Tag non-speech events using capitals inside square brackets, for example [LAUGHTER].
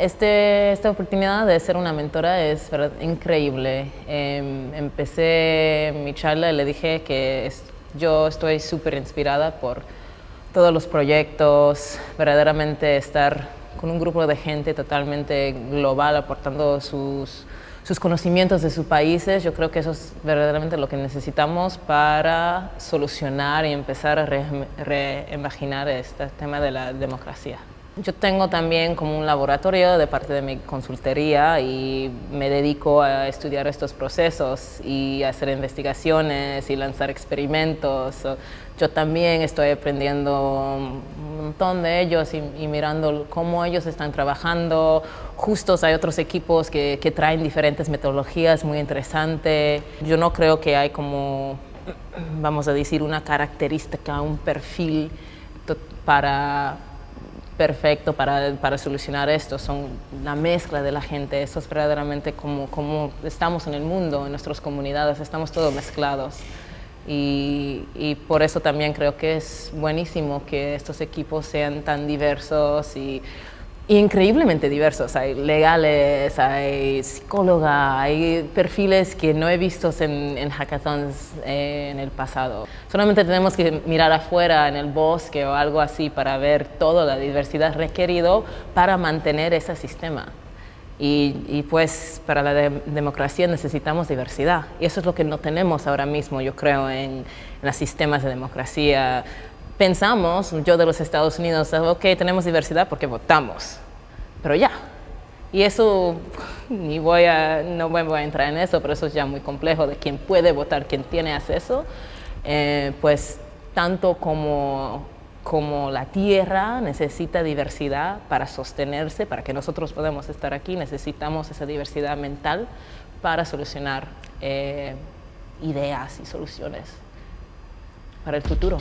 este, esta oportunidad de ser una mentora es increíble. Em, empecé mi charla y le dije que yo estoy súper inspirada por todos los proyectos, verdaderamente estar con un grupo de gente totalmente global aportando sus, sus conocimientos de sus países. Yo creo que eso es verdaderamente lo que necesitamos para solucionar y empezar a reimaginar este tema de la democracia. Yo tengo también como un laboratorio de parte de mi consultoría y me dedico a estudiar estos procesos y hacer investigaciones y lanzar experimentos. Yo también estoy aprendiendo un montón de ellos y, mirando cómo ellos están trabajando. Justos hay otros equipos que, que traen diferentes metodologías muy interesantes. Yo no creo que hay como, vamos a decir, una característica, un perfil para perfecto para, para, solucionar esto, son la mezcla de la gente, eso es verdaderamente como, como estamos en el mundo, en nuestras comunidades, estamos todos mezclados. Y, y, por eso también creo que es buenísimo que estos equipos sean tan diversos y increíblemente diversos. Hay legales, hay psicóloga, hay perfiles que no he visto en, en hackathons eh, en el pasado. Solamente tenemos que mirar afuera en el bosque o algo así para ver toda la diversidad requerido para mantener ese sistema. Y, pues para la democracia necesitamos diversidad y eso es lo que no tenemos ahora mismo, yo creo, en, en los sistemas de democracia pensamos, yo de los Estados Unidos, ok, tenemos diversidad porque votamos, pero ya. Y eso, [LAUGHS] ni voy a, no voy a entrar en eso, pero eso es ya muy complejo de quién puede votar, quién tiene acceso, eh, pues tanto como, como la tierra necesita diversidad para sostenerse, para que nosotros podamos estar aquí, necesitamos esa diversidad mental para solucionar eh, ideas y soluciones para el futuro.